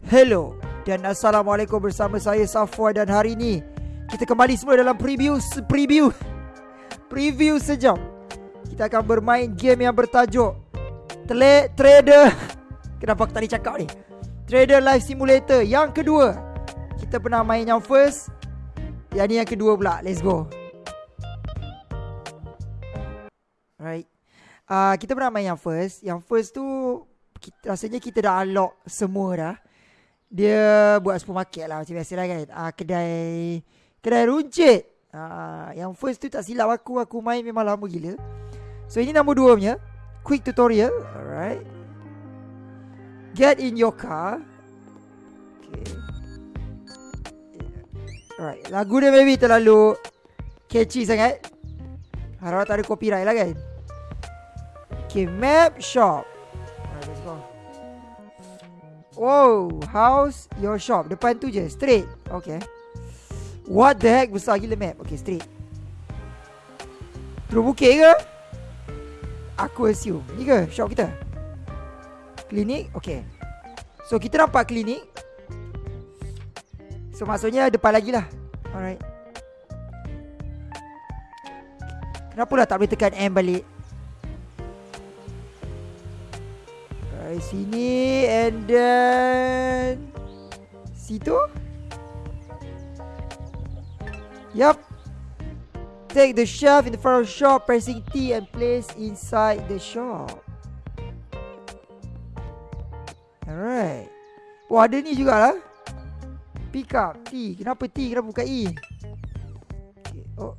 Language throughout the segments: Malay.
Hello dan Assalamualaikum bersama saya Safwan dan hari ini kita kembali semula dalam preview preview preview sejam. Kita akan bermain game yang bertajuk Tele Trader. Kenapa aku boleh cakap ni? Trader Life Simulator yang kedua. Kita pernah main yang first. Yang ni yang kedua pula. Let's go. Right. Uh, kita pernah main yang first. Yang first tu kita, rasanya kita dah unlock semua dah. Dia buat supermarket lah macam biasa lah kan. Uh, kedai kedai runcit. Uh, yang first tu tak silap aku aku main memang lama gila. So ini nombor dua punya. Quick tutorial Alright. Get in your car. Okay. Alright Lagu dia maybe terlalu Catchy sangat. Harap tak ada copyright lah kan. Okay Map shop Wow House Your shop. Depan tu je Straight. Okay. What the heck Besar gila map. Okay straight. Terus bukit ke? Aku assume. Ni ke shop kita? Klinik? Okay. So kita nampak klinik. So maksudnya depan lagi lah. Alright. Kenapa lah tak boleh tekan M balik Alright sini And then Situ Yup Take the shelf in the front of the shop, pressing T and place inside the shop. Alright. Wah, ada ni jugalah. Pick up T. Kenapa T? Kenapa bukan E? Okay. Oh.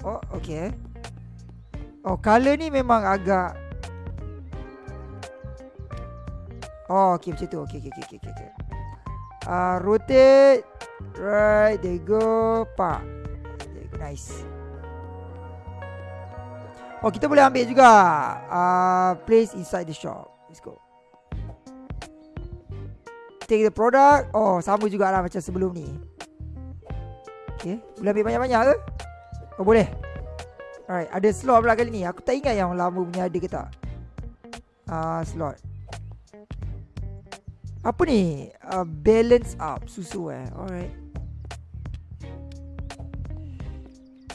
Oh, okay. Oh, color ni memang agak... Oh, okay macam tu. Okay, okay, okay, okay. okay. Uh, rotate. Right, there you go. Pak. Nice Oh kita boleh ambil juga uh, Place inside the shop Let's go Take the product Oh sama jugalah macam sebelum ni Okay Boleh ambil banyak-banyak ke Oh boleh Alright Ada slot pula kali ni Aku tak ingat yang lama punya ada ke tak uh, Slot Apa ni uh, Balance up Susu eh Alright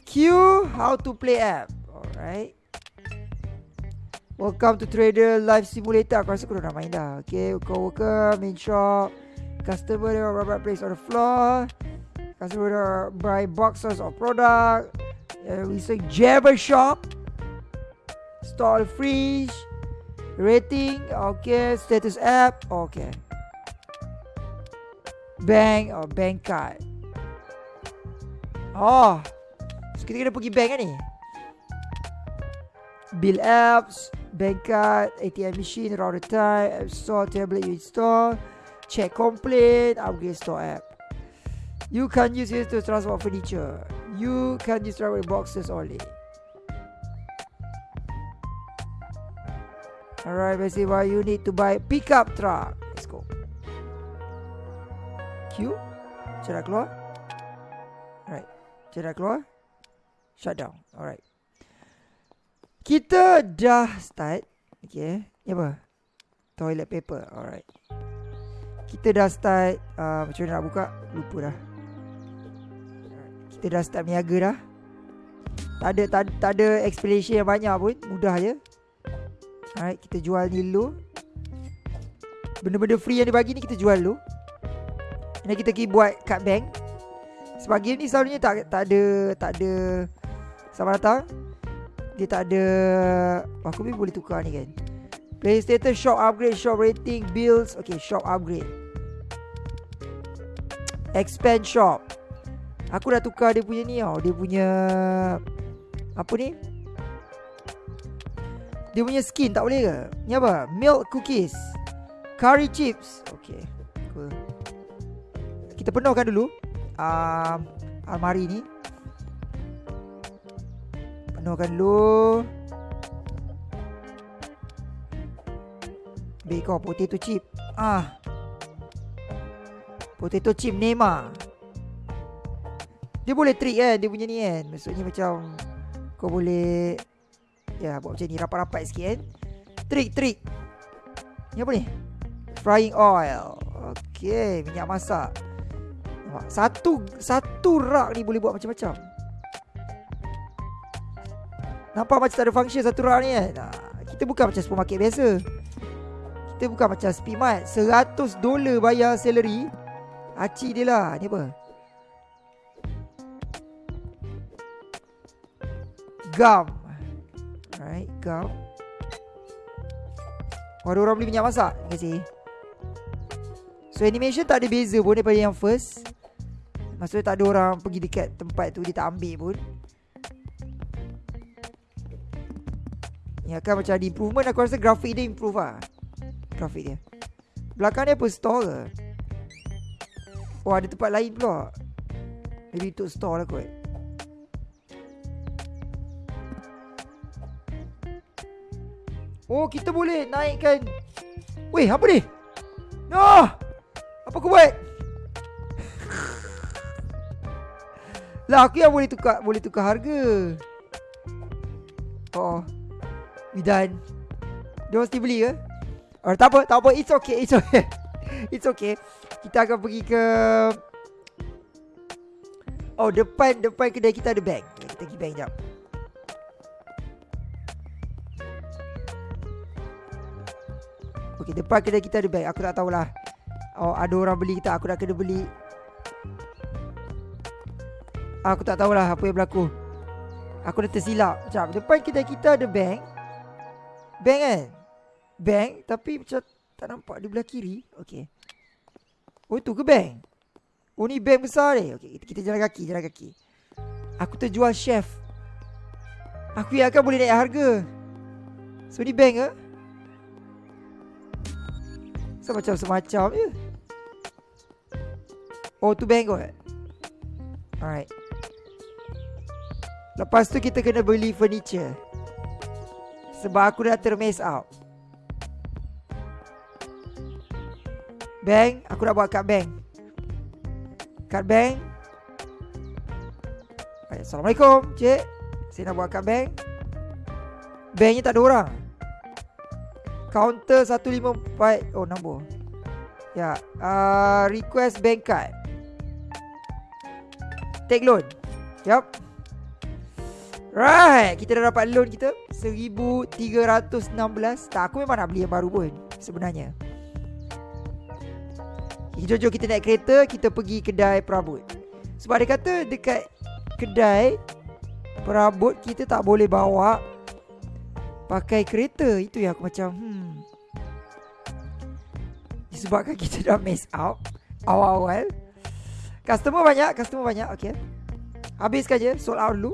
Q how to play app. Alright. Welcome to Trader Live Simulator. Aku rasa aku dah main dah. Okay, worker, main shop. Customer dia buy place on the floor. Customer dia buy boxes of product. Uh, we say Jabber shop. Stall fridge. Rating. Okay, status app. Okay. Bank or bank card. Oh, kita kena pergi bank kan ni? Bill apps Bank card ATM machine Router time App store Tablet you install Check complaint Upgrade store app. You can use it to transport furniture. You can use travel boxes only. Alright basically why you need to buy pickup truck Cara keluar. Alright. Cara keluar. Shutdown Alright. Kita dah start. Okay. Ni apa? Toilet paper. Alright. Kita dah start uh, Macam mana nak buka? Lupa dah. Kita dah start niaga dah. Tak ada, tak, tak ada explanation yang banyak pun. Mudah je. Alright. Kita jual ni dulu Benda-benda free yang dia bagi ni Kita jual dulu Dan kita pergi buat cut bank Sebab game ni selalunya tak, tak ada Tak ada Selamat datang. Dia tak ada oh, Aku boleh tukar ni kan. Play status Shop upgrade Shop rating Bills. Okay shop upgrade. Expand shop. Aku dah tukar dia punya ni tau. Dia punya Apa ni? Dia punya skin tak boleh ke? Ni apa? Milk cookies. Curry chips. Okay Kita penuhkan dulu. Um, Almari ni. Penuhkan dulu. Bake kau potato chip. Ah. Potato chip Nema Dia boleh trick kan Dia punya ni kan Maksudnya macam Kau boleh Ya buat macam ni Rapat-rapat sikit kan Trick trick. Ni apa ni? Frying oil. Okay Minyak masak Satu Satu rak ni boleh buat macam-macam. Nampak macam tak ada function satu rak ni kan Kita bukan macam supermarket biasa. Kita bukan macam Speedmart. 100 dolar bayar salary Aci dia lah. Ni apa? Gum Alright Gum Oh ada orang beli minyak masak. Terima kasih. So animation tak ada beza pun Daripada yang first Maksudnya tak ada orang Pergi dekat tempat tu Dia tak ambil pun. Ni akan macam ada improvement. Aku rasa grafik dia improve lah. Grafik dia. Belakang dia apa? Store ke? Oh ada tempat lain pula. Maybe untuk store lah kot. Oh kita boleh naikkan. Weh apa ni? No Apa aku buat Lah aku yang boleh tukar Boleh tukar harga. Oh. Done. Dia mesti beli ke? Oh tak apa Tak apa. It's okay It's okay. It's okay. Kita akan pergi ke Oh depan Depan kedai kita ada bank. Kita pergi bank jap. Okay depan kedai kita ada bank. Aku tak tahulah. Oh ada orang beli kita Aku nak kena beli Aku tak tahulah Apa yang berlaku. Aku dah tersilap. Macam depan kedai kita ada bank. Bank kan? Bank Tapi macam Tak nampak di belah kiri. Okay Oh tu ke bank? Oh ni bank besar ni. Okay kita, kita jalan kaki Jalan kaki. Aku terjual chef. Aku yang akan boleh naik harga. So ni bank ke? So macam semacam je. Oh tu bank kot. Alright Lepas tu kita kena beli furniture. Sebab aku dah termiss out. Bank Aku nak buat kad bank. Kad bank. Assalamualaikum Cik. Saya nak buat kad bank. Banknya tak ada orang. Counter 154 Oh nombor. Ya uh, Request bank card. Take loan. Yup Right Kita dah dapat loan kita 1316 Tak aku memang nak beli yang baru pun Sebenarnya. Jom jom kita naik kereta Kita pergi kedai perabot. Sebab dia kata dekat Kedai Perabot kita tak boleh bawa Pakai kereta. Itu yang aku macam Hmm. Disebabkan kita dah miss out Awal-awal. Customer banyak Customer banyak Okay Habiskan je Sold out dulu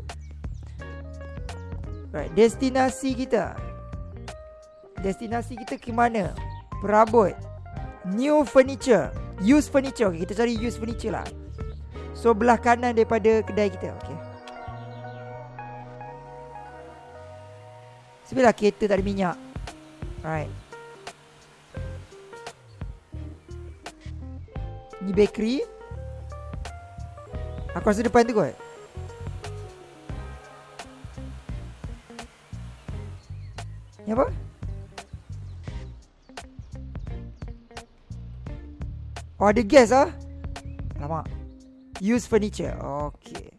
Right, destinasi kita. Destinasi kita ke mana? Perabot. New furniture. Used furniture. Okay, kita cari used furniture lah. So belah kanan daripada kedai kita. Okay. Sebelah kereta tak ada minyak. Alright. Ni bakery. Aku rasa depan tu kot. Ni apa? Oh ada gas ah. Lama. Use furniture. Okay.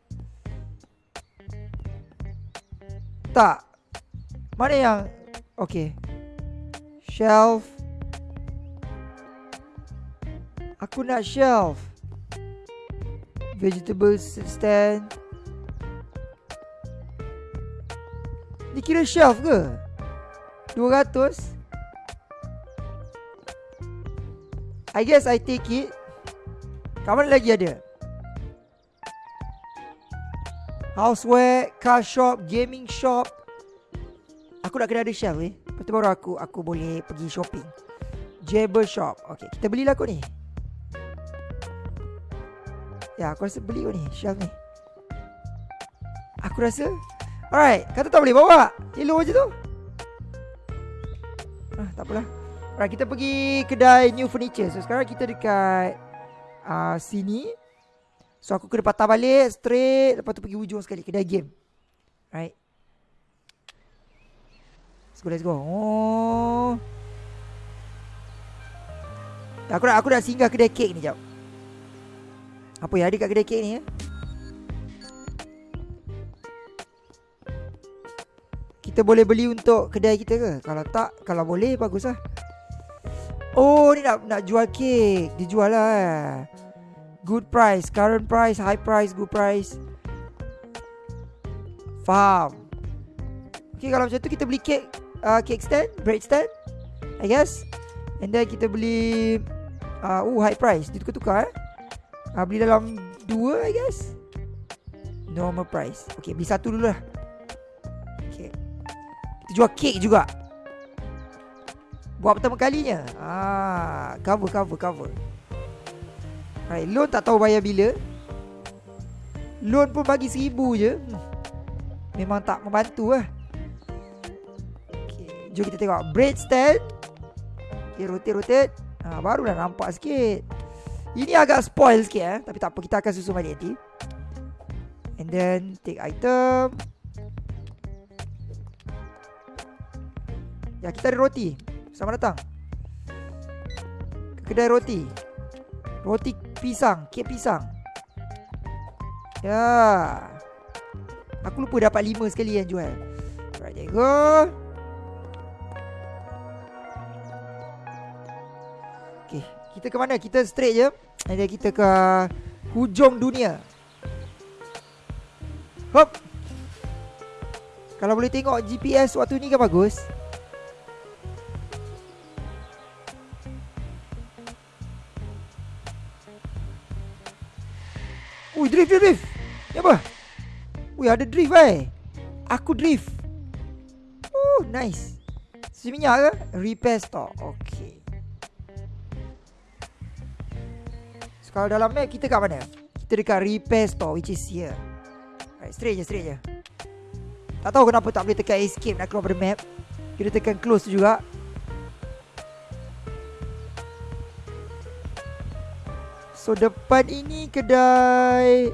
Tak. Mana yang Okay. Shelf. Aku nak shelf. Vegetable stand. Ni kira shelf ke? 200 I guess I take it. Kat mana lagi ada? Houseware Car shop Gaming shop. Aku nak kena ada shelf eh Lepas tu baru aku Aku boleh pergi shopping. Jabber shop. Okay kita belilah kot ni. Ya aku rasa beli kot ni Shelf ni. Aku rasa Alright Kata tak boleh bawa. Hello je tu tak apalah. Alright, kita pergi kedai new furniture. So sekarang kita dekat uh, sini. So aku kena patah balik straight lepas tu pergi ujung sekali kedai game. Right. Let's go, let's go. Oh. Aku nak aku nak singgah kedai kek ni jap. Apa yang ada kat kedai kek ni eh? Kita boleh beli untuk kedai kita ke? Kalau tak, kalau boleh bagus lah. Oh, ni nak nak jual kek. Dia jual lah. Eh. Good price, current price, high price, good price. Faham. Okay, kalau macam tu kita beli kek, uh, kek stand, bread stand. I guess. And then kita beli uh, Oh high price Dia tukar-tukar eh uh, Beli dalam Dua I guess Normal price Okay beli satu dulu lah jual kek juga. Buat pertama kalinya. Ah, Cover cover cover. Right Loan tak tahu bayar bila. Loan pun bagi seribu je. Memang tak membantu lah. Okay Jom kita tengok. Bread stand Okay rotate rotate. Ha, Baru dah nampak sikit. Ini agak spoil sikit eh. Tapi tak apa kita akan susun balik nanti. And then take item Ya kita ada roti. Selamat datang. Kedai roti. Roti pisang Kek pisang. Ya. Aku lupa dapat lima sekali yang jual Alright there go. Kita ke mana? Kita straight je. And then kita ke Hujung dunia. Hop. Kalau boleh tengok GPS waktu ni kan bagus Ui drift drift drift Ni apa? Ui ada drift eh Aku drift Oh nice Seminyak ke? Repair store Okay Kalau dalam map kita kat mana? Kita dekat repair store which is here. Right, straight je, straight je. Tak tahu kenapa tak boleh tekan escape nak keluar dari map. Kita tekan close juga. So depan ini kedai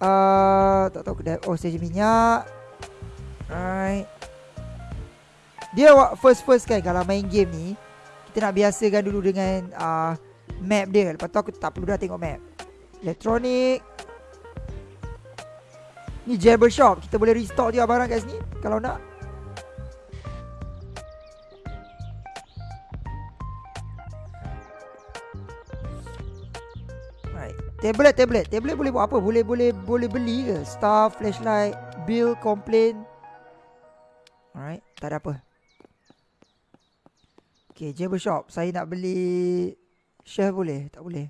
uh, tak tahu kedai oh stesen minyak. Right. Dia first first kan kalau main game ni kita nak biasakan dulu dengan uh, map dia. Lepas tu aku tak perlu dah tengok map. Electronic. Ni Jabber Shop Kita boleh restock dia barang kat sini Kalau nak Tablet, tablet Tablet boleh buat apa? Boleh boleh boleh beli ke? Star, flashlight, bill, complain Alright Tak ada apa Okay, Jabber Shop Saya nak beli Chef boleh? Tak boleh.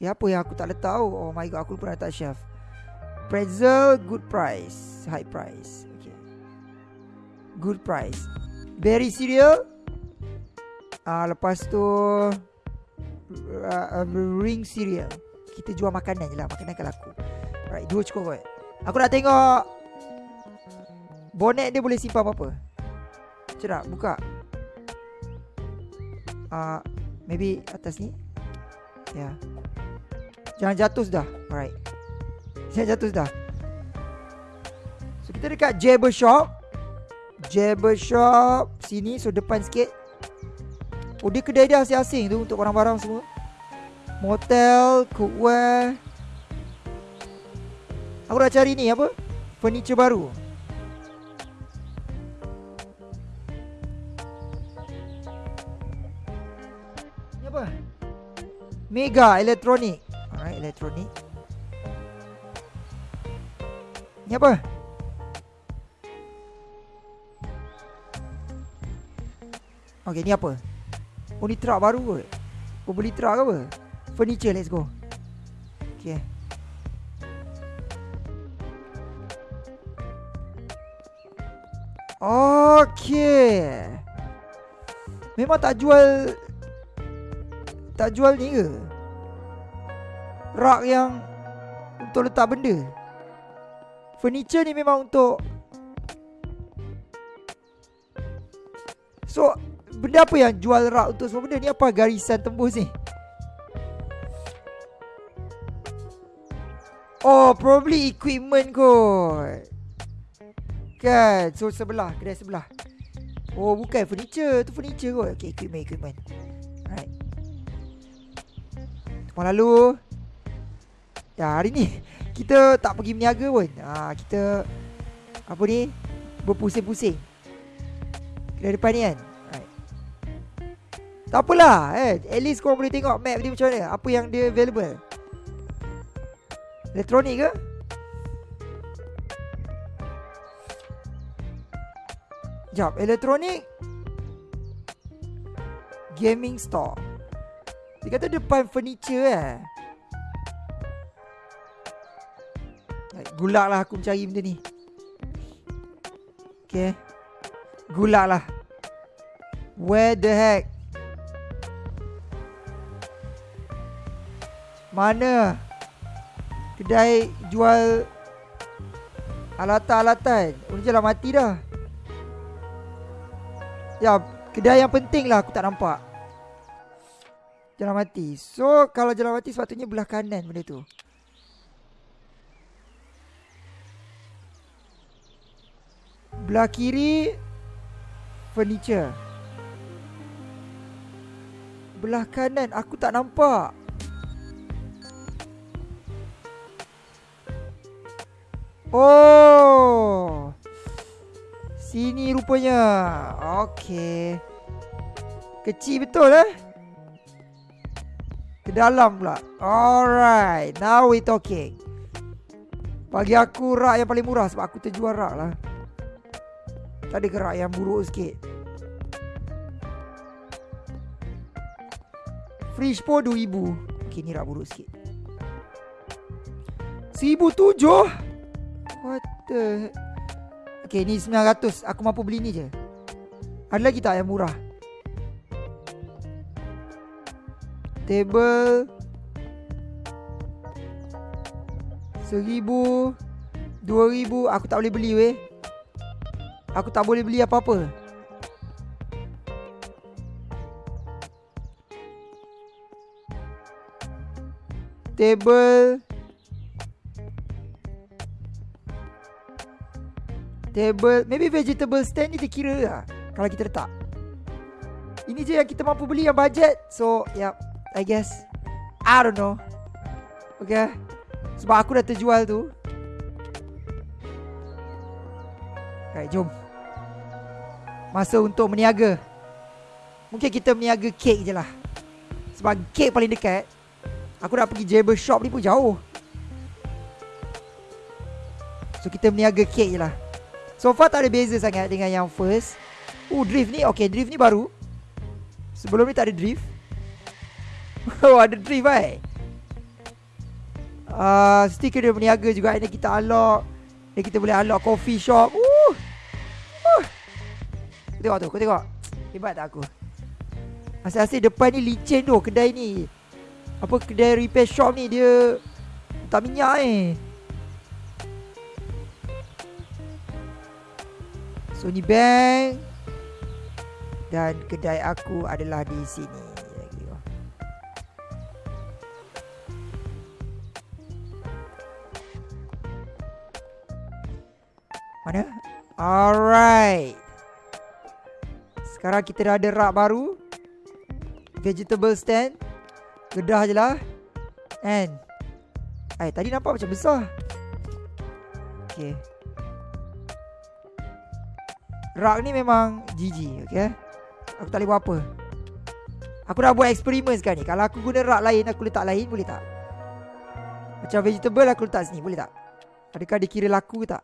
Ya apa yang aku tak letak tahu? Oh my god, aku pun letak chef. Pretzel, good price. High price. Okay. Good price. Berry cereal. Ah, uh, lepas tu uh, uh, ring cereal. Kita jual makanan je lah. Makanan kan laku. Alright, dua cukup kot. Aku nak tengok. Bonnet dia boleh simpan apa-apa? Cerak, buka. Uh, Maybe atas ni? Ya. Yeah. Jangan jatuh sudah. Alright. Jangan jatuh sudah. So kita dekat Jabber Shop. Jabber Shop Sini So depan sikit. Oh dia kedai dia asing-asing tu Untuk barang-barang semua Motel Cookware Aku dah cari ni apa? Furniture baru. Mega Elektronik Alright Elektronik Ni apa? Okay ni apa? Oh ni truck baru kot. Kau beli truck ke apa? Furniture let's go Okay Okay Memang tak jual tak jual ni ke? Rak yang untuk letak benda. Furniture ni memang untuk So, benda apa yang jual rak untuk semua benda ni apa garisan tembus ni? Oh, probably equipment kot. Kan, so sebelah, kedai sebelah. Oh, bukan furniture, tu furniture kot. Okay, equipment, equipment. Malam lalu Ya hari ni Kita tak pergi berniaga pun ha, Kita Apa ni Berpusing-pusing Dari depan ni kan right. Tak apalah eh. At least korang boleh tengok map dia macam mana Apa yang dia available Elektronik ke? Sekejap Elektronik Gaming store. Dia kata depan furniture eh? Gulak lah aku mencari benda ni. Okay Gulak lah Where the heck? Mana Kedai jual Alatan-alatan. Oh ni jalan mati dah. Ya Kedai yang penting lah aku tak nampak. Jalan mati. So kalau jalan mati sepatutnya belah kanan benda tu. Belah kiri Furniture. Belah kanan Aku tak nampak Oh. Sini rupanya. Okay Kecil betul eh? Ke dalam pula. Alright. Now we talking. Bagi aku rak yang paling murah Sebab aku terjual rak lah. Tak ada gerak yang buruk sikit? Fridge pun 2000 Okay ni rak buruk sikit. 1007 What the Okay ni 900 Aku mampu beli ni je. Ada lagi tak yang murah? Table. Seribu. Dua ribu. Aku tak boleh beli weh. Aku tak boleh beli apa-apa. Table Table Maybe vegetable stand ni terkira lah Kalau kita letak. Ini je yang kita mampu beli yang budget. So yep I guess. I don't know. Okay. Sebab aku dah terjual tu. Right jom. Masa untuk meniaga. Mungkin kita meniaga kek je lah. Sebab kek paling dekat Aku nak pergi Jabber Shop ni pun jauh. So kita meniaga kek je lah So far tak ada beza sangat dengan yang first. Oh drift ni Okay drift ni baru. Sebelum ni tak ada drift. Oh ada drift eh? Uh, Stiker dia meniaga juga Ini kita unlock. Dan kita boleh unlock coffee shop. Uh, Kau tengok tu, kau tengok. Hebat tak aku? Asyik-asyik depan ni licin tu kedai ni. Apa kedai repair shop ni dia Tak minyak eh Sony Bank Dan kedai aku adalah di sini. Mana? Alright. Sekarang kita dah ada rak baru. Vegetable stand. Gedah je lah. And Eh tadi nampak macam besar. Okay Rak ni memang GG Okay? Aku tak boleh buat apa. Aku dah buat eksperimen sekarang ni. Kalau aku guna rak lain Aku letak lain boleh tak? Macam vegetable aku letak sini Boleh tak? Adakah dikira laku ke tak?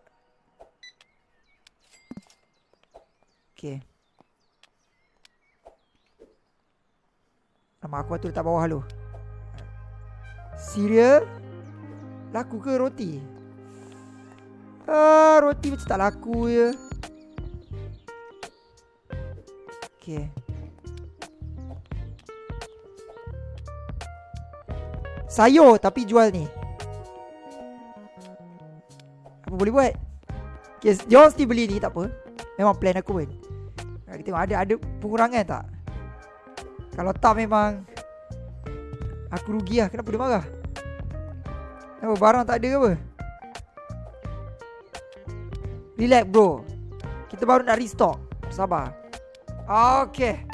Okay. Nama aku tu letak bawah lu Cereal. Laku ke roti? Ah, Roti macam tak laku je Okay Sayur tapi jual ni. Apa boleh buat? Okay Jom mesti beli ni tak apa. Memang plan aku pun. Kita tengok ada ada pengurangan tak? Kalau tak memang Aku rugi lah Kenapa dia marah? Kenapa barang tak ada ke apa? Relax bro. Kita baru nak restock. Sabar Okey.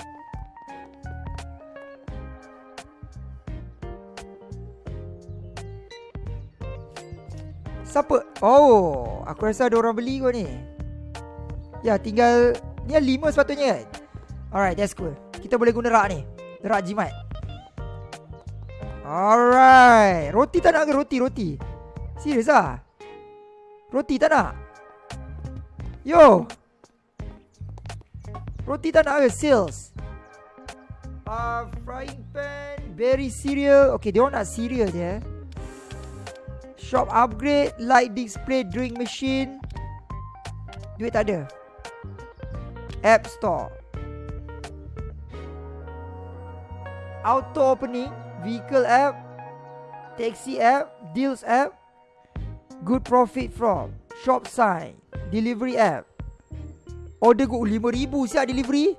Siapa? Oh, aku rasa ada orang beli kot ni. Ya, tinggal ni lima sepatutnya kan. Alright, that's cool. Kita boleh guna rak ni. Rak jimat. Alright. Roti tak nak ke roti? Roti. Serius ah? Roti tak nak? Yo. Roti tak nak ke? Sales. Uh, frying pan. Berry cereal. Okay, dia orang nak cereal je. Shop upgrade. Light display. Drink machine. Duit tak ada. App store. Auto opening. Vehicle app. Taxi app. Deals app. Good profit from. Shop sign. Delivery app. Order go RM5,000 siap delivery.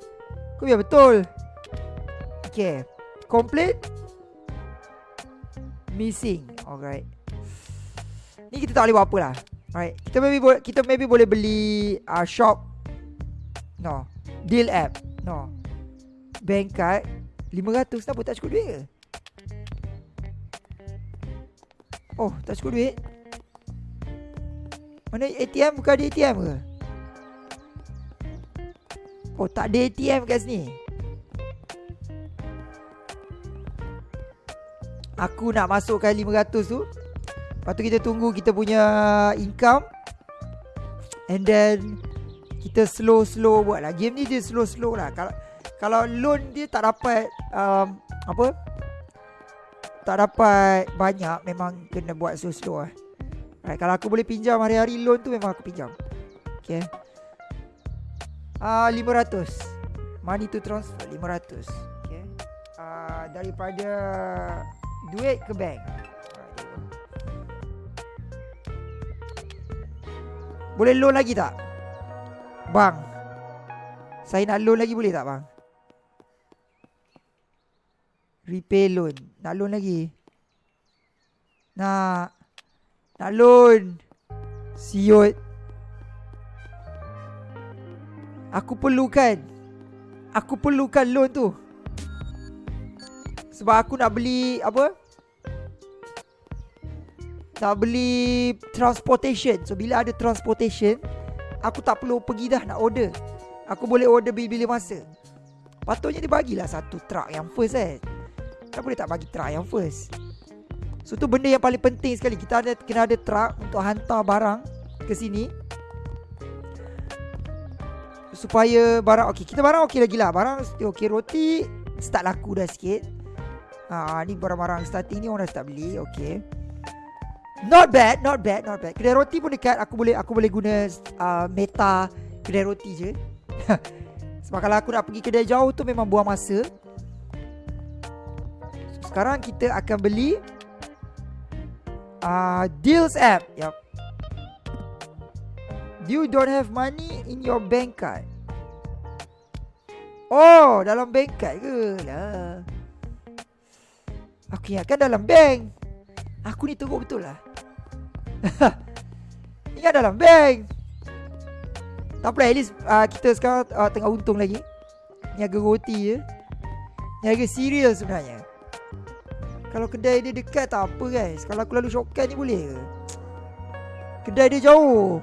Kau biar betul. Okay. Complete. Missing. Alright. Ni kita tak boleh buat apa lah. Alright. Kita maybe boleh kita maybe boleh beli uh, shop. No. Deal app. No. Bank card. 500 Kenapa tak cukup duit ke? Oh tak cukup duit Mana ATM bukan ada ATM ke? Oh tak ada ATM kat sini Aku nak masukkan 500 tu Lepas tu kita tunggu kita punya income And then Kita slow-slow buat lah Game ni dia slow-slow lah Kalau kalau loan dia tak dapat um, apa tak dapat banyak memang kena buat slow-slow lah. Right, kalau aku boleh pinjam hari-hari loan tu memang aku pinjam. Okay. Ah uh, 500. Money to transfer 500. Okay. Uh, daripada duit ke bank. Boleh loan lagi tak? Bang. Saya nak loan lagi boleh tak bang? Repay loan Nak loan lagi Nak Nak loan Siut Aku perlukan. Aku perlukan loan tu. Sebab aku nak beli Apa? Nak beli Transportation. So bila ada transportation Aku tak perlu pergi dah nak order. Aku boleh order bila-bila masa. Patutnya dia bagilah satu truck yang first eh Kenapa dia tak bagi truck yang first. So tu benda yang paling penting sekali. Kita ada kena ada truck Untuk hantar barang Ke sini Supaya barang Okay kita barang okey lagi lah. Barang okey. Roti Start laku dah sikit. Ha, Ni barang-barang starting ni Orang dah start beli Okay Not bad Not bad Not bad. Kedai roti pun dekat. Aku boleh aku boleh guna uh, Meta Kedai roti je. Sebab kalau aku nak pergi kedai jauh tu Memang buang masa. Sekarang kita akan beli uh, Deals app. Yep. You don't have money in your bank card Oh dalam card ke? Lah. Aku ingatkan dalam bank. Aku ni teruk betul lah. Ingat dalam bank. Tak apa at least uh, Kita sekarang uh, tengah untung lagi. Niaga roti je. Niaga serius sebenarnya. Kalau kedai dia dekat tak apa guys. Kalau aku lalu shortcut ni boleh ke? Kedai dia jauh.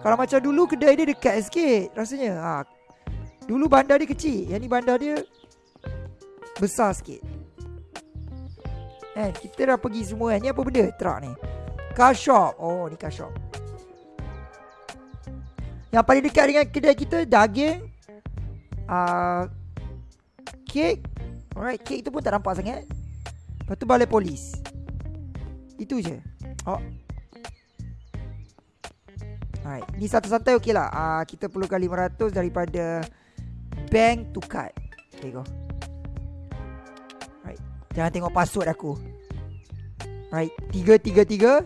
Kalau macam dulu kedai dia dekat sikit Rasanya. Ha. Dulu bandar dia kecil. Yang ni bandar dia Besar sikit. Eh, kita dah pergi semua kan? Ni apa benda? Truck ni. Car shop. Oh ni car shop. Yang paling dekat dengan kedai kita Daging uh, Kek. Alright, kek tu pun tak nampak sangat. Lepas tu balai polis. Itu je. Oh. Alright Ni santai-santai okey lah uh, Kita perlukan 500 daripada Bank to card. Okay go Alright Jangan tengok password aku. Alright 333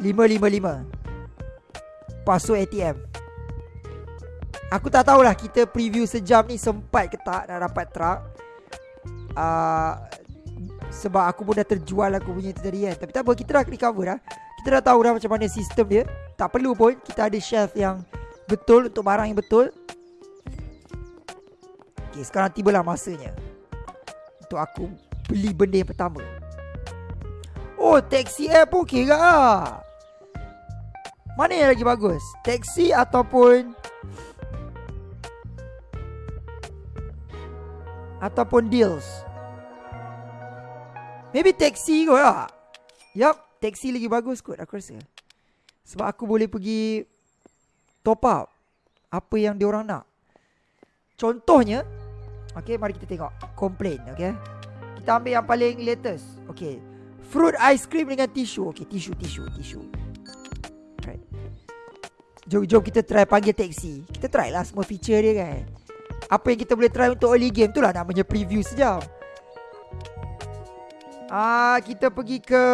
555 Password ATM Aku tak tahulah kita preview sejam ni sempat ke tak nak dapat truck. Uh, sebab aku pun dah terjual aku punya tadi kan. Tapi tak apa kita dah recover dah. Kita dah tahu dah macam mana sistem dia. Tak perlu pun kita ada shelf yang betul Untuk barang yang betul Okay sekarang tibalah masanya. Untuk aku beli benda yang pertama. Oh taxi app pun ke lah Mana yang lagi bagus? Taxi ataupun Ataupun deals? Maybe taxi kot lah. Yup Taxi lagi bagus kot aku rasa. Sebab aku boleh pergi Top up Apa yang diorang nak. Contohnya Okay mari kita tengok. Complain okay Kita ambil yang paling latest. Okay Fruit ice cream dengan tisu. Okay tisu tisu tisu. Right. Jom, jom kita try panggil taxi Kita try lah semua feature dia kan? Apa yang kita boleh try untuk early game tu lah Namanya preview sejam. Ah, Kita pergi ke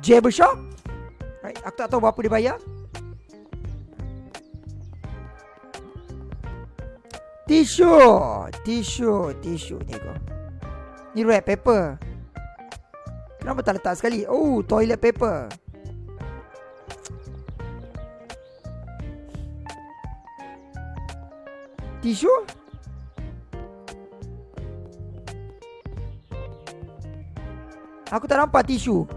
Jabber Shop. Right. Aku tak tahu berapa dia bayar Tisu Tisu Tisu Ni kau. Ni red paper Kenapa tak letak sekali? Oh toilet paper. Tisu Aku tak nampak tisu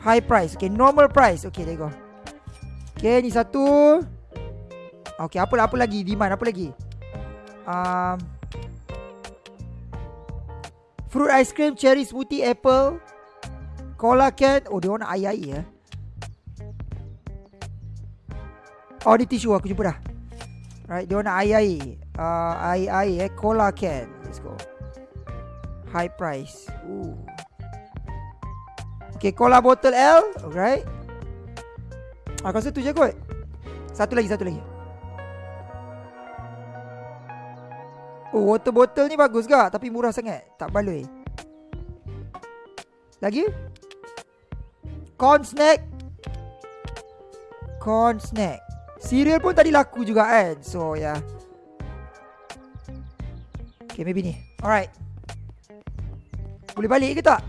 High price. Okay normal price. Okay there you go. Okay ni satu Okay apa, apa lagi? Demand apa lagi? Um, Fruit ice cream Cherry smoothie Apple Cola can. Oh dia orang nak air-air eh. Oh ni tisu aku jumpa dah. Right dia orang nak air-air. Uh, Air-air eh Cola can. Let's go. High price. Ooh. Okay cola bottle L. Alright. Aku rasa tu je kot. Satu lagi Satu lagi Oh water bottle ni bagus gak Tapi murah sangat. Tak baloi. Lagi? Corn snack. Corn snack. Cereal pun tadi laku juga kan? So ya. Yeah. Okay maybe ni. Alright. Boleh balik ke tak?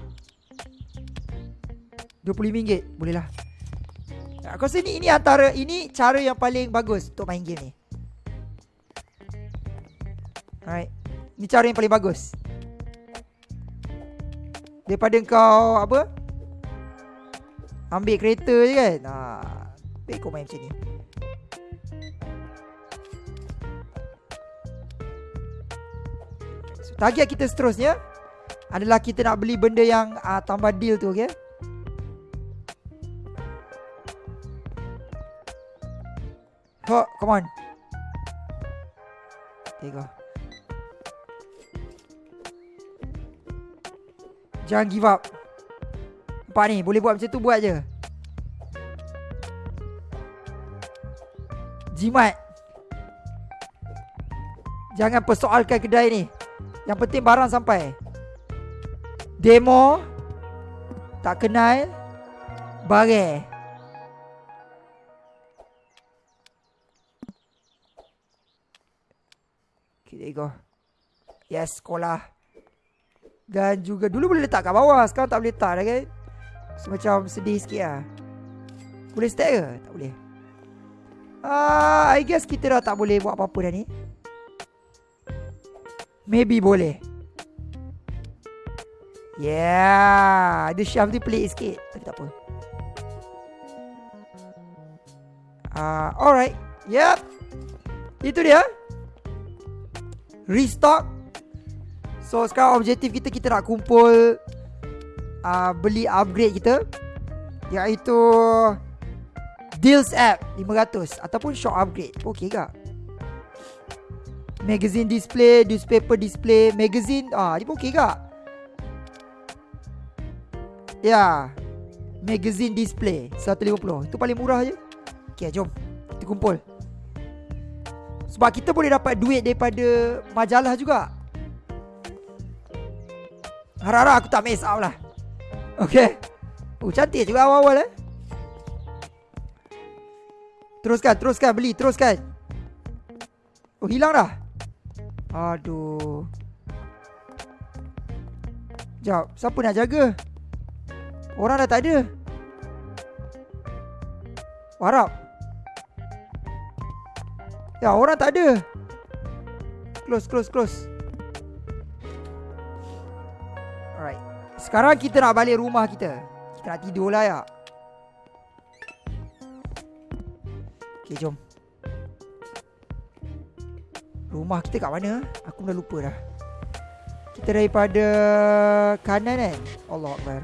RM25 Boleh lah. Aku rasa ni, ini antara Ini cara yang paling bagus Untuk main game ni Alright. Ni cara yang paling bagus. Daripada kau Apa? Ambil kereta je kan? Ha, Baik kau main macam ni. So, Target kita seterusnya Adalah kita nak beli benda yang uh, Tambah deal tu okay Ho, come on. There you go Jangan give up. Nampak ni? Boleh buat macam tu Buat je. Jimat. Jangan persoalkan kedai ni. Yang penting barang sampai. Demo. Tak kenal. Bare. Okay there you go. Yes sekolah dan juga dulu boleh letak kat bawah Sekarang tak boleh letak dah kan So macam sedih sikit lah. Boleh stack ke? Tak boleh. Uh, I guess kita dah tak boleh buat apa-apa dah ni. Maybe boleh. Yeah Ada shelf ni pelik sikit. Tapi tak apa. Uh, Alright. Yep Itu dia. Restock So sekarang objektif kita Kita nak kumpul uh, Beli upgrade kita Iaitu Deals app 500 Ataupun shop upgrade. Okay ke? Magazine display Newspaper display Magazine ah, Ni okay ke? Ya. Magazine display 150 Itu paling murah je. Okay jom Kita kumpul. Sebab kita boleh dapat duit Daripada majalah juga Harap-harap aku tak miss out lah. Okay Oh cantik juga awal-awal eh. Teruskan, teruskan, beli, teruskan. Oh hilang dah? Aduh. Sekejap, siapa nak jaga? Orang dah tak ada. Warap Ya orang tak ada. Close, close, close Sekarang kita nak balik rumah kita Kita nak tidur lah ya Okay jom Rumah kita kat mana? Aku dah lupa dah Kita daripada kanan eh? kan? Allah Akbar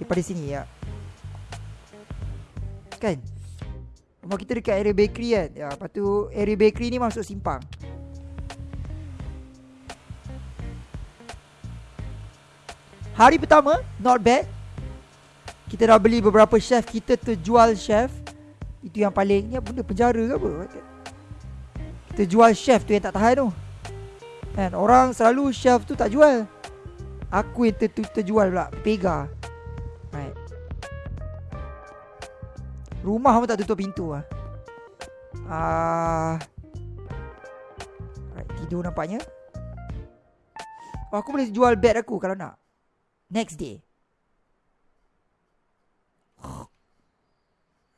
Daripada sini ya Kan? Rumah kita dekat area bakery kan? Ya, lepas tu area bakery ni masuk simpang Hari pertama Not bad. Kita dah beli beberapa chef Kita terjual chef. Itu yang paling Ni benda penjara ke apa? Kita jual chef tu yang tak tahan tu. Kan Orang selalu chef tu tak jual. Aku yang ter terjual pula Pega Right. Rumah pun tak tutup pintu lah uh, right, Tidur nampaknya. Oh, Aku boleh jual bed aku kalau nak Next day.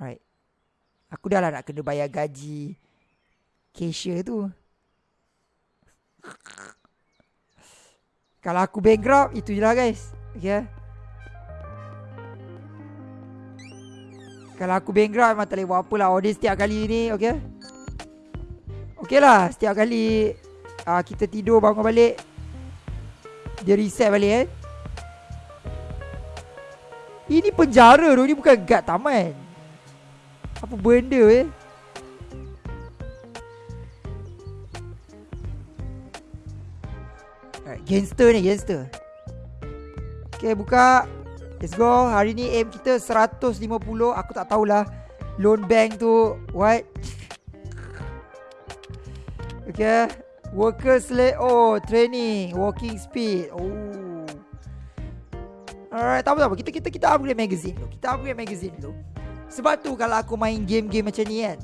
Right. Aku dah lah nak kena bayar gaji Cashier tu. Kalau aku bankrupt Itu je lah guys. Okay Kalau aku bankrupt Memang tak boleh buat apa lah Order setiap kali ni Okay? Okay lah Setiap kali uh, Kita tidur bangun balik Dia reset balik eh ini penjara tu Ni bukan guard taman. Apa benda eh? Right, Gangster ni Gangster. Okay buka. Let's go. Hari ni aim kita 150 Aku tak tahulah Loan bank tu What? Okay. Workers select Oh training Walking speed. Oh Alright, tak apa tak apa. Kita kita kita upgrade magazine dulu. Kita upgrade magazine dulu. Sebab tu kalau aku main game-game macam ni kan,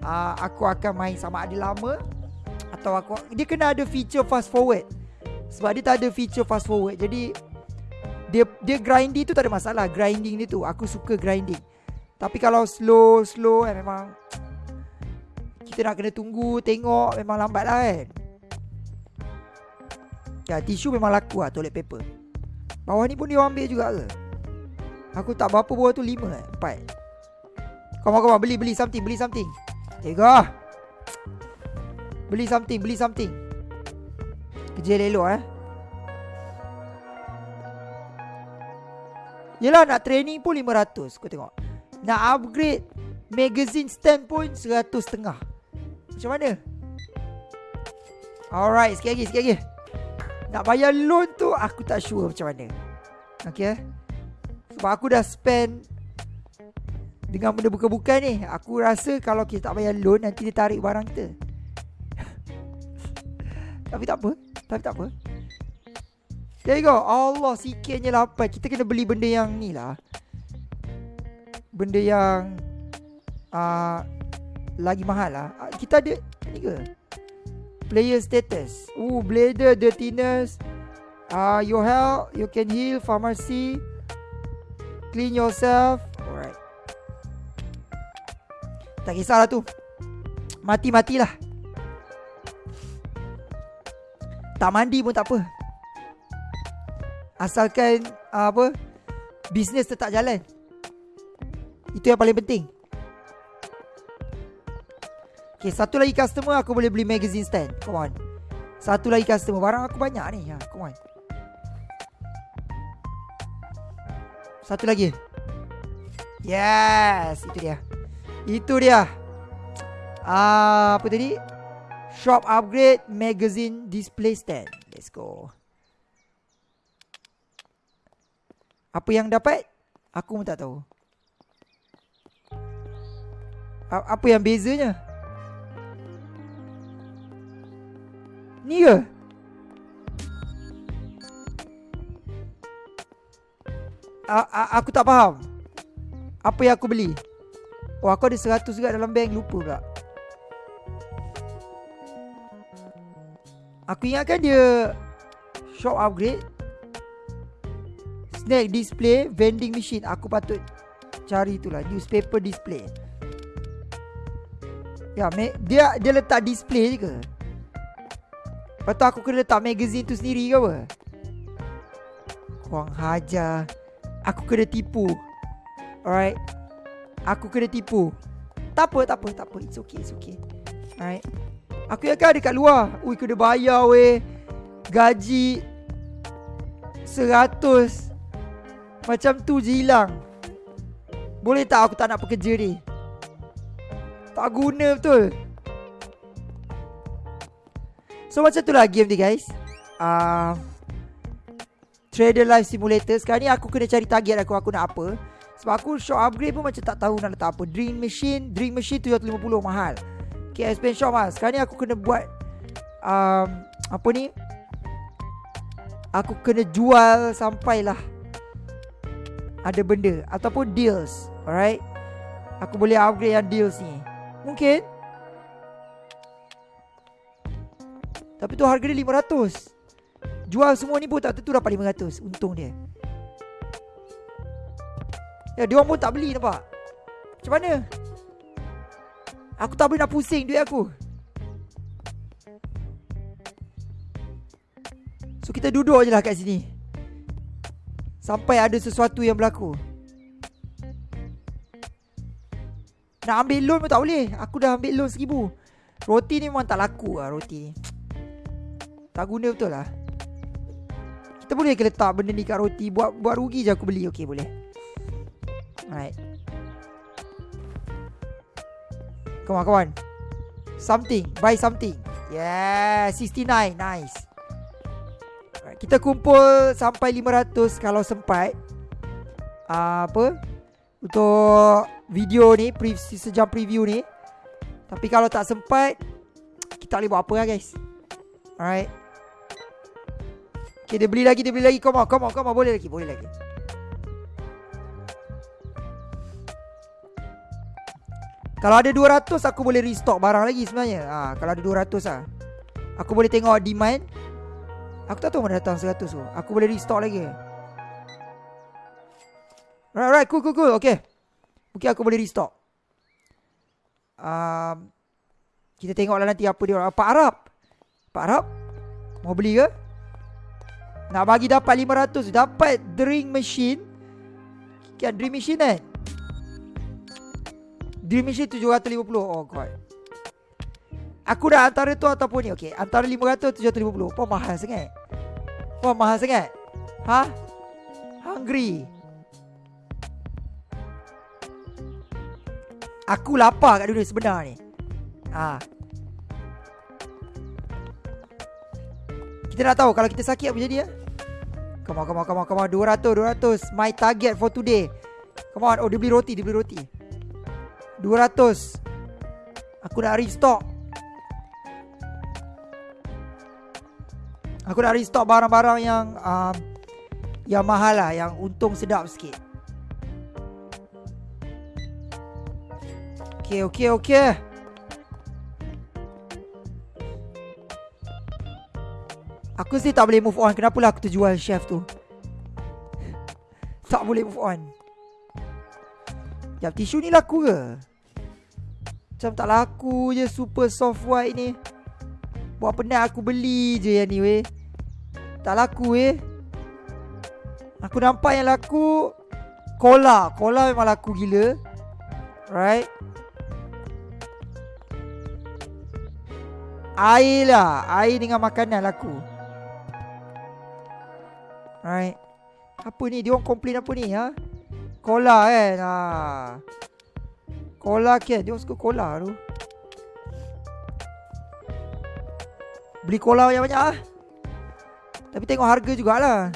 uh, aku akan main sama ada lama atau aku dia kena ada feature fast forward. Sebab dia tak ada feature fast forward. Jadi dia dia grinding tu tak ada masalah. Grinding ni tu aku suka grinding. Tapi kalau slow slow kan memang kita nak kena tunggu tengok memang lambat lah kan. Ya, tisu memang laku lah toilet paper. Bawah ni pun dia ambil juga ke? Aku tak berapa bawah tu lima eh? Empat Come on, come on. Beli, beli something, beli something. Okay, go. Beli something, beli something. Kerja elok eh. Yelah, nak training pun 500. Kau tengok. Nak upgrade magazine stand pun 100 setengah. Macam mana? Alright, sikit lagi, sikit lagi. Nak bayar loan tu Aku tak sure macam mana. Okay Sebab aku dah spend Dengan benda buka-buka ni. Aku rasa kalau kita tak bayar loan Nanti dia tarik barang kita. Tapi tak apa. Tapi tak apa. There you go. Allah sikitnya lapan. Kita kena beli benda yang ni lah. Benda yang uh, Lagi mahal lah. Uh, Kita ada Ni ke Player status. Ooh, bladder dirtiness. Ah, uh, your health, you can heal pharmacy. Clean yourself. Alright. Tak kisahlah tu. Mati-matilah. Tak mandi pun tak apa. Asalkan uh, apa? Bisnes tetap jalan. Itu yang paling penting. Okay, satu lagi customer aku boleh beli magazine stand. Come on. Satu lagi customer. Barang aku banyak ni. Ha, come on. Satu lagi. Yes, itu dia. Itu dia. Uh, apa tadi? Shop upgrade magazine display stand. Let's go. Apa yang dapat? Aku pun tak tahu. Apa yang bezanya? Ni ke? A- a- aku tak faham. Apa yang aku beli? Oh aku ada 100 juga dalam bank. Lupa pula. Aku ingatkan dia Shop upgrade. Snack display Vending machine. Aku patut Cari itulah Newspaper display. Ya, dia dia letak display je ke? Lepas tu aku kena letak magazine tu sendiri ke apa? Kurang hajar. Aku kena tipu. Alright. Aku kena tipu. tak apa, tak apa, tak apa. It's okay, it's okay. Alright. Aku yang kan dekat luar. Ui, kena bayar weh. Gaji. Seratus. Macam tu je hilang. Boleh tak aku tak nak pekerja ni? Tak guna betul. So macam tu lah game ni guys. Uh, Trader Life Simulator. Sekarang ni aku kena cari target aku. Aku nak apa. Sebab aku shop upgrade pun macam tak tahu nak letak apa Dream Machine Dream Machine 750 mahal Okay explain shop lah Sekarang ni aku kena buat um, Apa ni Aku kena jual Sampailah Ada benda Ataupun deals Alright Aku boleh upgrade yang deals ni Mungkin Tapi tu harga dia 500 Jual semua ni pun tak tentu dapat 500 Untung dia. Ya dia orang pun tak beli nampak? Macam mana? Aku tak boleh nak pusing duit aku. So kita duduk je lah kat sini. Sampai ada sesuatu yang berlaku. Nak ambil loan pun tak boleh. Aku dah ambil loan seribu. Roti ni memang tak laku lah roti Tak guna betul lah Kita boleh ke letak benda ni kat roti Buat buat rugi je aku beli Okay boleh Alright. Come on, come on. Something. Buy something. Yeah, 69. Nice. Alright, kita kumpul sampai 500 kalau sempat. Uh, apa? Untuk video ni, pre sejam preview ni. Tapi kalau tak sempat, kita boleh buat apa lah guys. Alright. Okay, dia beli lagi, dia beli lagi. Come on, come on, come on. Boleh lagi, boleh lagi. Kalau ada 200 aku boleh restock barang lagi sebenarnya. Ha, kalau ada 200 lah. Aku boleh tengok demand. Aku tak tahu mana datang 100 tu. Aku boleh restock lagi. Right, right, cool, cool, cool. Okay. Mungkin aku boleh restock. Um, kita tengoklah nanti apa dia orang. Pak Arab. Pak Arab. Mau beli ke? Nak bagi dapat 500. Dapat drink machine. Kan drink machine kan? Dream Machine 750 Oh god. Aku dah antara tu ataupun ni? Okay Antara 500 750 Apa mahal sangat. Apa mahal sangat. Ha? Hungry. Aku lapar kat dunia sebenar ni. Ha. Kita nak tahu Kalau kita sakit apa jadi ya Come on, come on, come on, come on. 200, 200 My target for today. Come on. Oh dia beli roti Dia beli roti. 200 Aku nak restock. Aku nak restock barang-barang yang um, Yang mahal lah Yang untung sedap sikit. Okay, okay, okay Aku sih tak boleh move on. Kenapa lah aku terjual chef tu? Tak boleh move on. Jap tisu ni laku ke? Macam tak laku je super soft white ni. Buat penat aku beli je yang ni weh. Tak laku weh. Aku nampak yang laku Cola Cola memang laku gila. Right? Air lah. Air dengan makanan laku Right Apa ni? Dia orang komplain apa ni ha? Cola kan ha? Cola ke? Dia suka cola tu. Beli cola banyak-banyak lah Tapi tengok harga jugalah.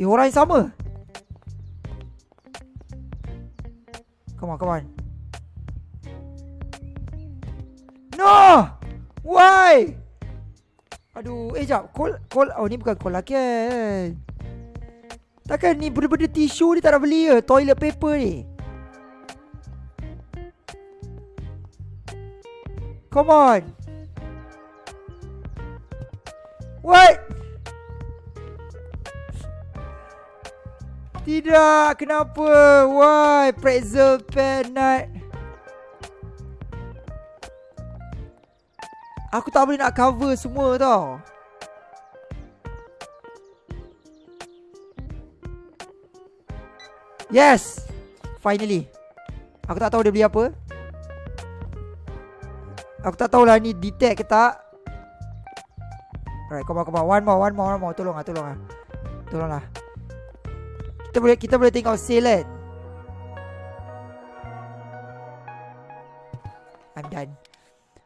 Eh orang yang sama. Come on come on. No! Why Aduh Eh jap Cola, cola Oh ni bukan cola kan Takkan ni benda-benda tisu ni tak nak beli ke Toilet paper ni Come on. What? Tidak, kenapa? Why? Pretzel pen nut. Aku tak boleh nak cover semua tau. Yes. Finally. Aku tak tahu dia beli apa Aku tak tahulah ni detect ke tak Alright, come on, come on. One more, one more, one more. Tolong lah, tolong lah. Kita boleh, kita boleh tengok sale kan?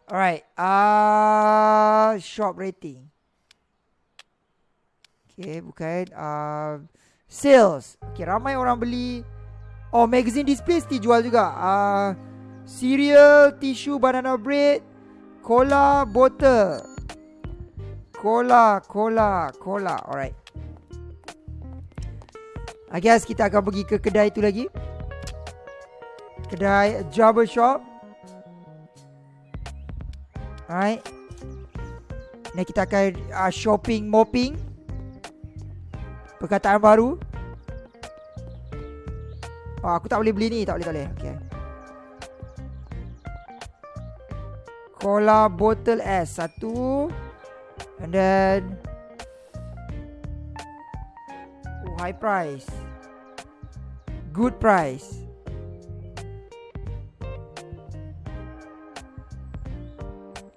Alright. Uh, shop rating. Okay, bukan. Uh, sales. Okay, ramai orang beli. Oh, magazine display still jual juga. Uh, cereal, tissue, banana bread, cola, bottle. Cola, cola, cola. Alright. I guess kita akan pergi ke kedai tu lagi. Kedai Jabber Shop. Alright. Ni kita akan uh, shopping mopping. Perkataan baru. Oh, aku tak boleh beli ni. Tak boleh, tak boleh. Okay. Cola bottle S. Satu. And then oh, high price. Good price.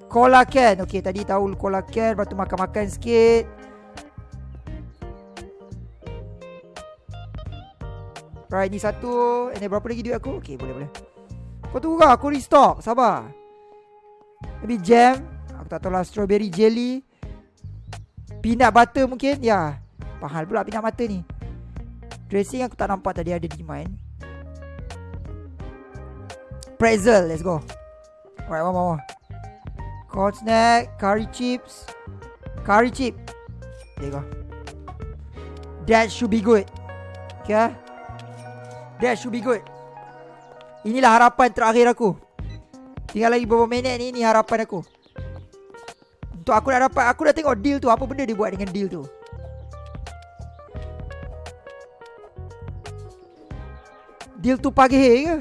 Cola can. Okay, tadi tahu cola can. Lepas tu makan-makan sikit. Right, ni satu. Ini berapa lagi duit aku? Okay, boleh, boleh. Kau tunggu kau, aku restock. Sabar. Maybe jam. Aku tak tahu lah. Strawberry jelly. Peanut butter mungkin Ya Pahal pula peanut butter ni Dressing aku tak nampak tadi ada demand Pretzel Let's go Alright one more Corn snack Curry chips. Curry chip. There you go. That should be good. Okay That should be good. Inilah harapan terakhir aku. Tinggal lagi beberapa minit ni Ni harapan aku. Tu aku dah dapat Aku dah tengok deal tu Apa benda dia buat dengan deal tu? Deal tu pagi ke?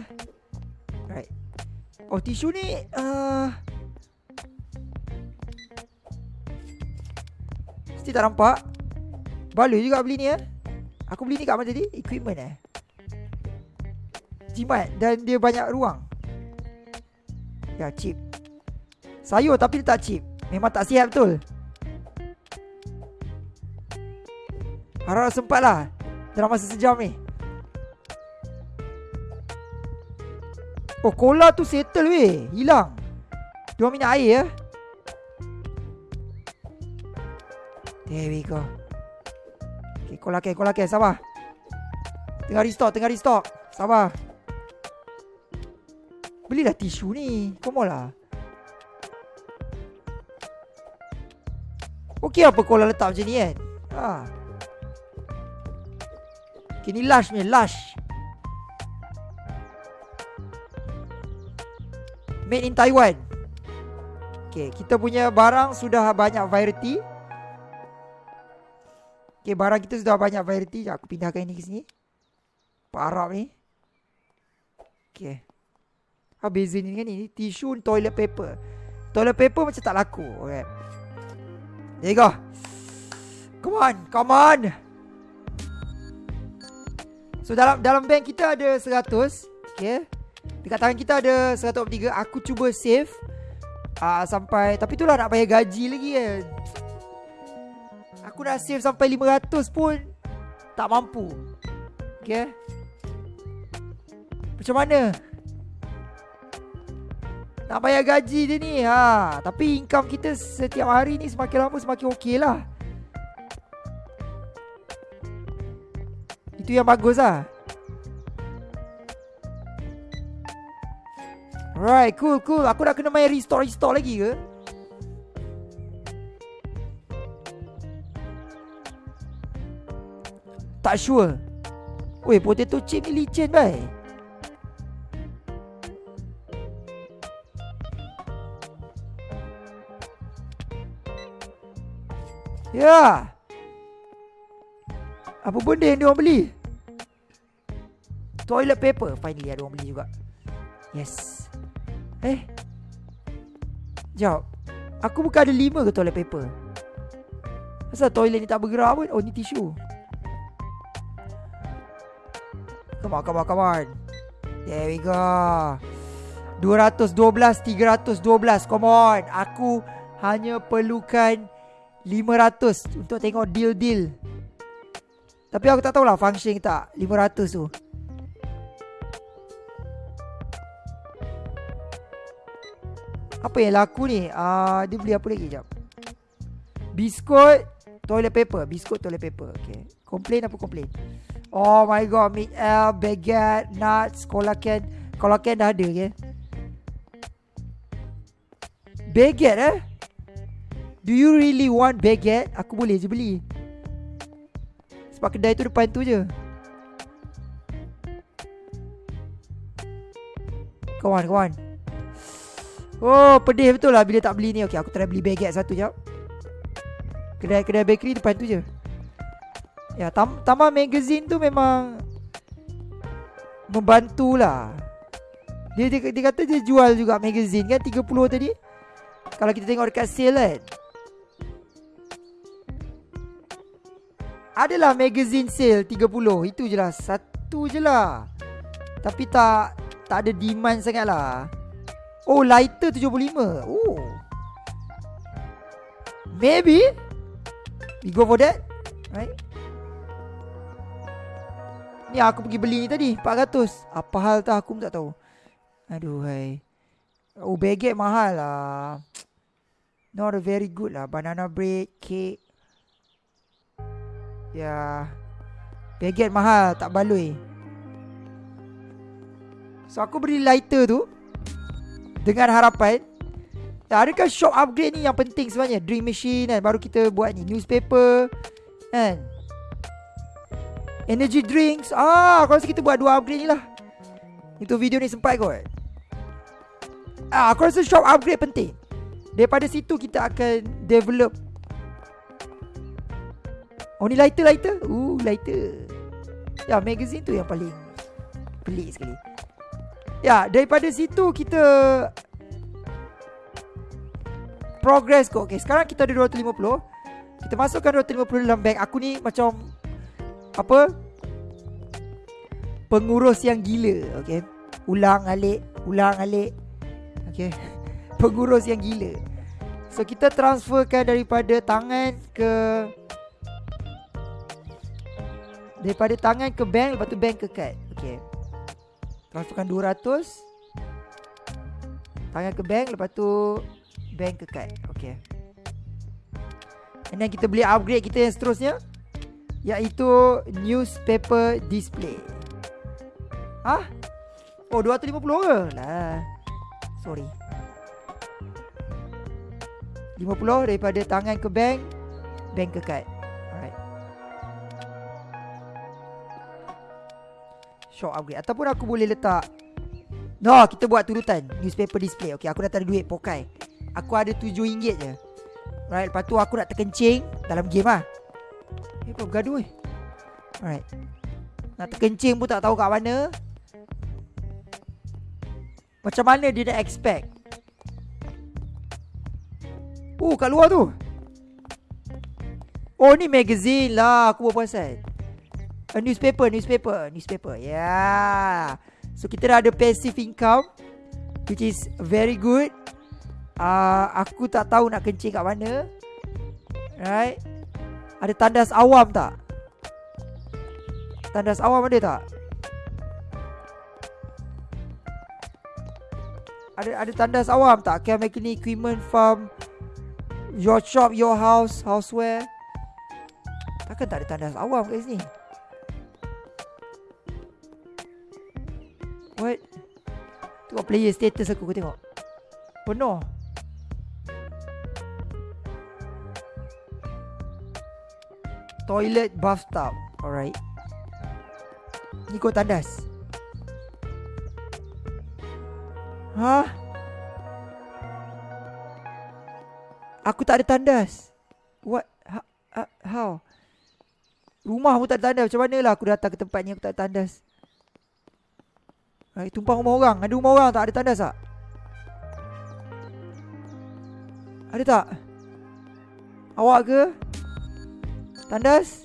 Right. Oh tisu ni uh, Mesti tak nampak. Balu juga beli ni eh. Aku beli ni kat mana tadi? Equipment eh. Jimat. Dan dia banyak ruang. Ya cheap Sayur tapi dia tak cheap Memang tak siap betul. Harap sempat lah. Dalam masa sejam ni. Oh cola tu settle weh. Hilang. Dua minyak air ya There we go Okay cola ke cola ke sabar Tengah restock tengah restock Sabar Belilah tisu ni Come lah Okey apa kau letak macam ni kan ha. Okay ni lush ni lush Made in Taiwan. Okay kita punya barang sudah banyak variety Okay barang kita sudah banyak variety Aku pindahkan ini ke sini Parap ni Okay Apa beza ni kan ni Tisu toilet paper Toilet paper macam tak laku Okay There you go. Come on, come on. So dalam dalam bank kita ada 100, okay. Dekat tangan kita ada 143. Aku cuba save uh, sampai tapi itulah nak bayar gaji lagi kan. Aku nak save sampai 500 pun tak mampu. Okay. Macam mana? Nak bayar gaji dia ni ha. Tapi income kita setiap hari ni Semakin lama semakin okey lah Itu yang bagus lah Alright cool cool Aku dah kena main restore restore lagi ke Tak sure Weh potato chip ni licin baik Ya. Apa benda yang dia orang beli? Toilet paper. Finally ada orang beli juga. Yes. Eh. Jawab. Aku bukan ada lima ke toilet paper? Kenapa toilet ni tak bergerak pun? Oh, ni tisu. Come on, come on, come on. There we go. 212 312 Come on. Aku hanya perlukan 500 Untuk tengok deal-deal. Tapi aku tak tahulah Function tak 500 tu. Apa yang laku ni? Uh, Dia beli apa lagi Sekejap Biskut Toilet paper Biskut toilet paper Okay. Complain apa complain? Oh my god Meat L Baguette Nuts Collagen Collagen dah ada okay. Baguette eh? Do you really want baguette? Aku boleh je beli. Sebab kedai tu depan tu je. Kawan, kawan Oh, pedih betul lah bila tak beli ni. Okay, aku try beli baguette satu jap Kedai-kedai bakery depan tu je. Ya, tam Taman Magazine tu memang Membantulah. Dia, dia, dia kata dia jual juga magazine kan 30 tadi? Kalau kita tengok dekat sale kan. Adalah magazine sale 30 Itu je lah Satu je lah. Tapi tak Tak ada demand sangat lah. Oh lighter 75 Oh. Maybe We go for that? Right? Ni aku pergi beli ni tadi 400 Apa hal tak aku pun tak tahu. Aduh hai. Oh baguette mahal lah. Not a very good lah. Banana bread Cake. Ya. Baguette mahal Tak baloi. So aku beri lighter tu. Dengan harapan ya, Adakah shop upgrade ni yang penting sebenarnya? Dream machine kan Baru kita buat ni Newspaper Kan? Energy drinks. Ah, Aku rasa kita buat dua upgrade ni lah. Itu video ni sempat kot. Ah, Aku rasa shop upgrade penting. Daripada situ kita akan Develop. Oh ni lighter lighter? Uh lighter. Ya magazine tu yang paling Pelik sekali. Ya daripada situ kita Progress kok Okay sekarang kita ada 250 Kita masukkan 250 dalam bank Aku ni macam Apa Pengurus yang gila. Okay Ulang alik Ulang alik. Okay Pengurus yang gila. So kita transferkan daripada tangan ke Daripada tangan ke bank Lepas tu bank ke kad. Okay Transferkan 200 Tangan ke bank Lepas tu Bank kad? Okay And then kita beli upgrade kita yang seterusnya Iaitu Newspaper display. Hah? Oh 250 ke? Lah Sorry. 50 daripada tangan ke bank Bank ke kad. Shop upgrade. Ataupun aku boleh letak. No kita buat turutan. Newspaper display. Okay aku dah tak ada duit. Pokai Aku ada RM7 je. Right Lepas tu aku nak terkencing Dalam game lah. Eh kau bergaduh eh? Alright. Nak terkencing pun tak tahu kat mana. Macam mana dia nak expect? Oh kat luar tu. Oh ni magazine lah Aku buat puasan A newspaper, newspaper, newspaper. Yeah. So kita dah ada passive income which is very good. Uh, aku tak tahu nak kencing kat mana. Right? Ada tandas awam tak? Tandas awam ada tak? Ada ada tandas awam tak? Make any equipment from your shop, your house, houseware? Takkan tak ada tandas awam kat sini? What? Tengok player status aku, aku tengok Penuh Toilet bathtub Alright Ni kau tandas Hah? Aku tak ada tandas What? Ha, ha, how? Rumah pun tak ada tandas Macam mana lah aku datang ke tempat ni Aku tak ada tandas Hai, tumpang rumah orang. Ada rumah orang tak? Ada tandas tak? Ada tak? Awak ke? Tandas.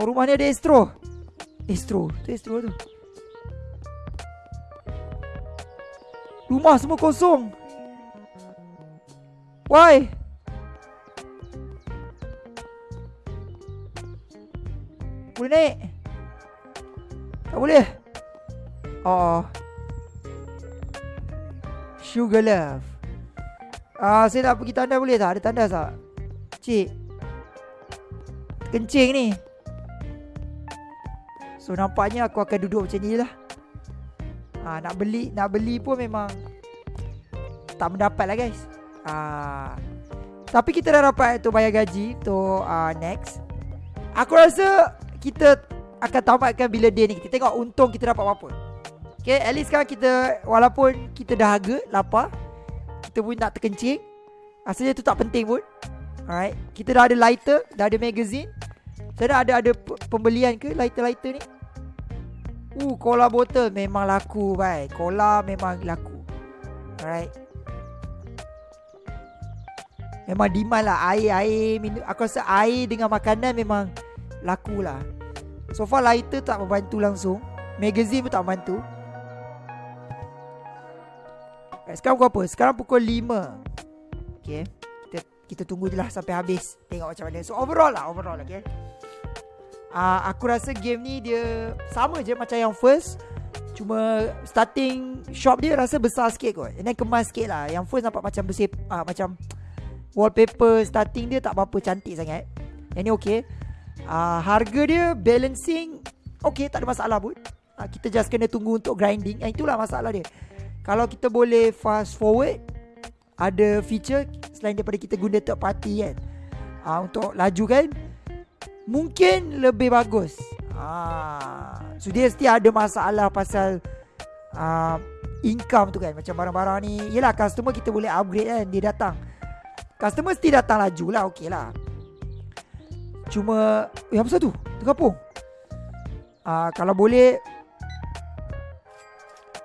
Oh, rumah ni ada Astro. Astro. Tu Astro tu. Rumah semua kosong. Why? Boleh naik? Tak boleh. Oh. Sugar love. Ah, saya nak pergi tandas boleh tak? Ada tandas tak? Cik Kencing ni. So nampaknya aku akan duduk macam ni lah. Ha, Nak beli Nak beli pun memang Tak mendapat lah guys. Ha, Tapi kita dah dapat tu bayar gaji Tu uh, next. Aku rasa Kita akan tamatkan bila day ni. Kita tengok untung kita dapat apa Okay at least sekarang kita Walaupun kita dahaga Lapar Kita pun tak terkencing. Rasanya tu tak penting pun Alright Kita dah ada lighter Dah ada magazine Saya dah ada ada pembelian ke lighter-lighter ni Uh, cola botol memang laku, baik. Cola memang laku. Alright. Memang demand lah air, air minum. Aku rasa air dengan makanan memang laku lah. So far lighter tak membantu langsung. Magazine pun tak membantu. Sekarang pukul apa? Sekarang pukul 5. Okay. Kita, tunggu je lah sampai habis. Tengok macam mana. So overall lah, overall. Okay? Uh, aku rasa game ni dia sama je macam yang first. Cuma starting shop dia rasa besar sikit kot. And then kemas sikit lah. Yang first nampak macam bersih uh, Macam wallpaper starting dia tak apa-apa cantik sangat. Yang ni okay. Uh, Harga dia balancing Okay tak ada masalah pun. Uh, Kita just kena tunggu untuk grinding. Yang itulah masalah dia. Kalau kita boleh fast forward Ada feature Selain daripada kita guna third party kan uh, Untuk laju kan mungkin lebih bagus. Ah, so dia mesti ada masalah pasal uh, income tu kan. Macam barang-barang ni, yelah customer kita boleh upgrade kan, dia datang. Customer mesti datang laju lah, okey lah. Cuma, eh apa tu? Terkapung. Uh, kalau boleh,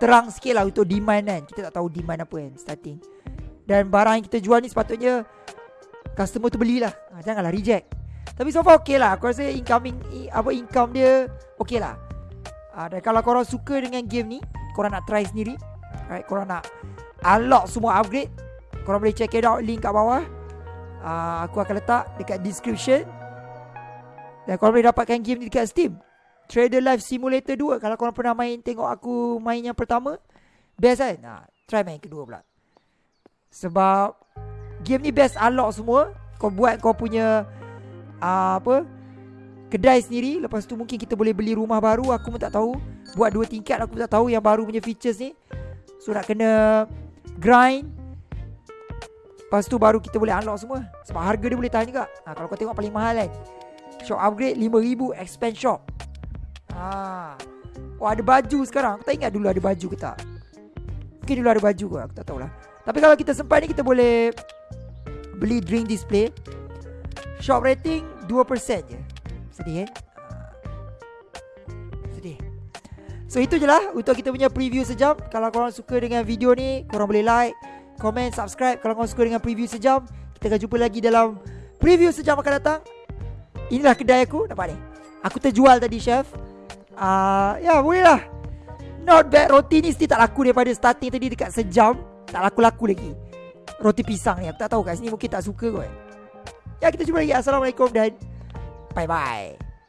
terang sikit lah untuk demand kan. Kita tak tahu demand apa kan, starting. Dan barang yang kita jual ni sepatutnya, customer tu belilah. Uh, janganlah reject. Tapi so far okay lah. Aku rasa incoming Apa income dia Okay lah. Uh, Dan kalau korang suka dengan game ni Korang nak try sendiri Alright Korang nak Unlock semua upgrade Korang boleh check it out. Link kat bawah. Uh, Aku akan letak Dekat description. Dan korang boleh dapatkan game ni Dekat Steam. Trader Life Simulator 2 Kalau korang pernah main Tengok aku main yang pertama Best kan? Nah, Try main kedua pula Sebab Game ni best unlock semua. Kau buat kau punya uh, apa kedai sendiri. Lepas tu mungkin kita boleh beli rumah baru. Aku pun tak tahu. Buat dua tingkat aku pun tak tahu yang baru punya features ni. So nak kena grind. Lepas tu baru kita boleh unlock semua. Sebab harga dia boleh tahan juga. Ha, kalau kau tengok paling mahal kan. Shop upgrade 5000 expand shop. Ha. oh ada baju sekarang. Aku tak ingat dulu ada baju ke tak. Mungkin dulu ada baju ke aku tak tahulah tapi kalau kita sempat ni kita boleh beli drink display. Shop rating 2% je. Sedih eh? Sedih. So itu je lah Untuk kita punya preview sejam. Kalau korang suka dengan video ni Korang boleh like Comment, subscribe. Kalau korang suka dengan preview sejam Kita akan jumpa lagi dalam Preview sejam akan datang. Inilah kedai aku. Nampak ni? Aku terjual tadi chef. Uh, Ya boleh lah. Not bad. Roti ni mesti tak laku Daripada starting tadi Dekat sejam Tak laku-laku lagi. Roti pisang ni Aku tak tahu kat sini Mungkin tak suka kot. Ya kita jumpa lagi. Assalamualaikum dan Bye bye